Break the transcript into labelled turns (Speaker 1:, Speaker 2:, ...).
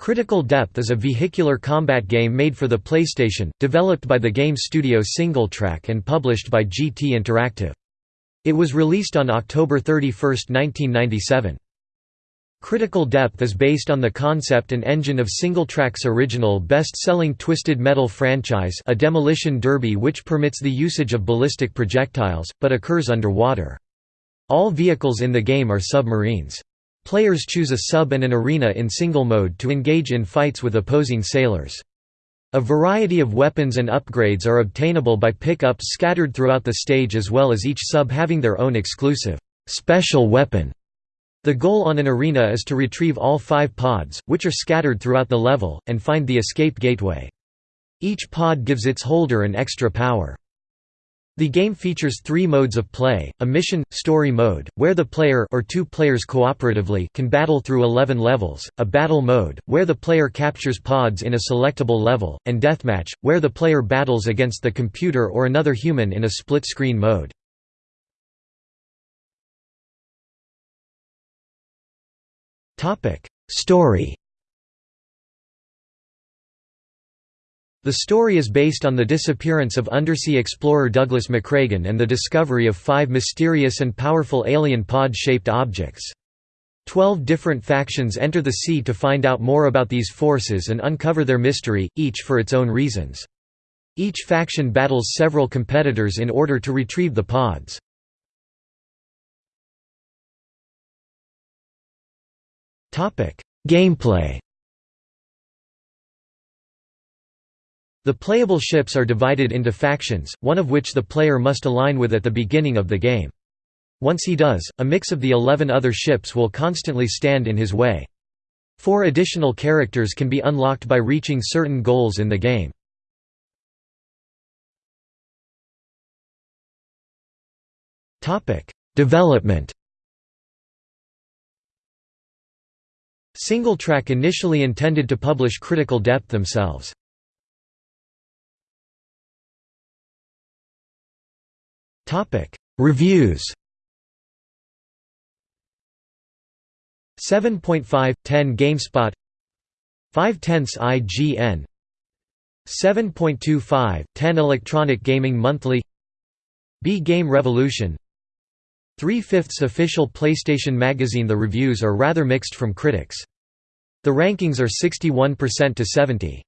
Speaker 1: Critical Depth is a vehicular combat game made for the PlayStation, developed by the game studio SingleTrac and published by GT Interactive. It was released on October 31, 1997. Critical Depth is based on the concept and engine of SingleTrac's original best-selling Twisted Metal franchise a demolition derby which permits the usage of ballistic projectiles, but occurs underwater. All vehicles in the game are submarines. Players choose a sub and an arena in single mode to engage in fights with opposing sailors. A variety of weapons and upgrades are obtainable by pickups scattered throughout the stage as well as each sub having their own exclusive, special weapon. The goal on an arena is to retrieve all five pods, which are scattered throughout the level, and find the escape gateway. Each pod gives its holder an extra power. The game features three modes of play, a mission, story mode, where the player or two players cooperatively can battle through 11 levels, a battle mode, where the player captures pods in a selectable level, and deathmatch, where the player battles against the computer or another human in a split-screen mode. Story The story is based on the disappearance of undersea explorer Douglas McCragen and the discovery of five mysterious and powerful alien pod-shaped objects. Twelve different factions enter the sea to find out more about these forces and uncover their mystery, each for its own reasons. Each faction battles several competitors in order to retrieve the pods. Gameplay The playable ships are divided into factions, one of which the player must align with at the beginning of the game. Once he does, a mix of the 11 other ships will constantly stand in his way. Four additional characters can be unlocked by reaching certain goals in the game. Development SingleTrac initially intended to publish Critical Depth themselves. Reviews. 7.5, 10 GameSpot. 5 tenths IGN 7.25, 10 Electronic Gaming Monthly. B Game Revolution. 3 fifths official PlayStation Magazine. The reviews are rather mixed from critics. The rankings are 61% to 70.